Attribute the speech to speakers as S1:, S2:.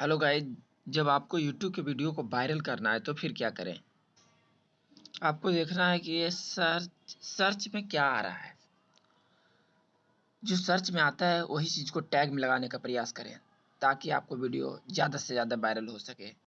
S1: Hello guys, जब आपको YouTube के वीडियो को वायरल करना है तो फिर क्या करें? आपको देखना है कि ये सर्च सर्च में क्या आ रहा है। जो सर्च में आता है, वही चीज़ को टैग में लगाने का प्रयास करें, ताकि आपको वीडियो ज़्यादा से ज़्यादा वायरल हो सके।